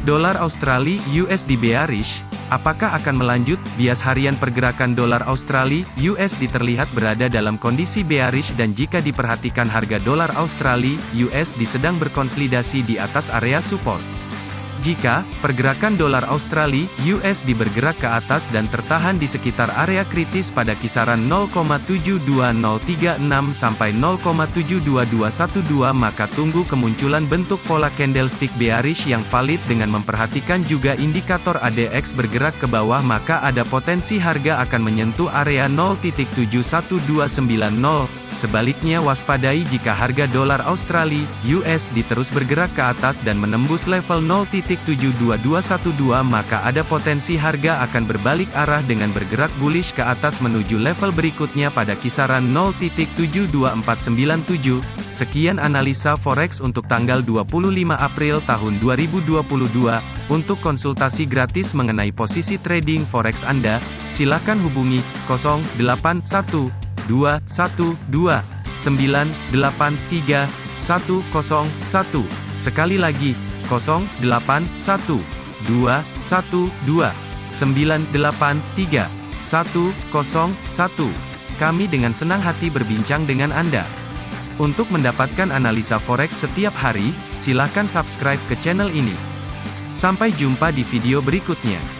Dolar Australia USD bearish, apakah akan melanjut? Bias harian pergerakan dolar Australia USD terlihat berada dalam kondisi bearish dan jika diperhatikan harga dolar Australia USD sedang berkonsolidasi di atas area support. Jika pergerakan dolar Australia USD bergerak ke atas dan tertahan di sekitar area kritis pada kisaran 0,72036 sampai 0,72212 maka tunggu kemunculan bentuk pola candlestick bearish yang valid dengan memperhatikan juga indikator ADX bergerak ke bawah maka ada potensi harga akan menyentuh area 0.71290 Sebaliknya waspadai jika harga dolar Australia USD terus bergerak ke atas dan menembus level 0.72212 maka ada potensi harga akan berbalik arah dengan bergerak bullish ke atas menuju level berikutnya pada kisaran 0.72497. Sekian analisa forex untuk tanggal 25 April tahun 2022. Untuk konsultasi gratis mengenai posisi trading forex Anda, silakan hubungi 081 dua satu dua sembilan delapan tiga satu kosong satu sekali lagi kosong delapan satu dua satu dua sembilan delapan tiga satu kosong satu kami dengan senang hati berbincang dengan Anda. Untuk mendapatkan analisa forex setiap hari, silakan subscribe ke channel ini. Sampai jumpa di video berikutnya.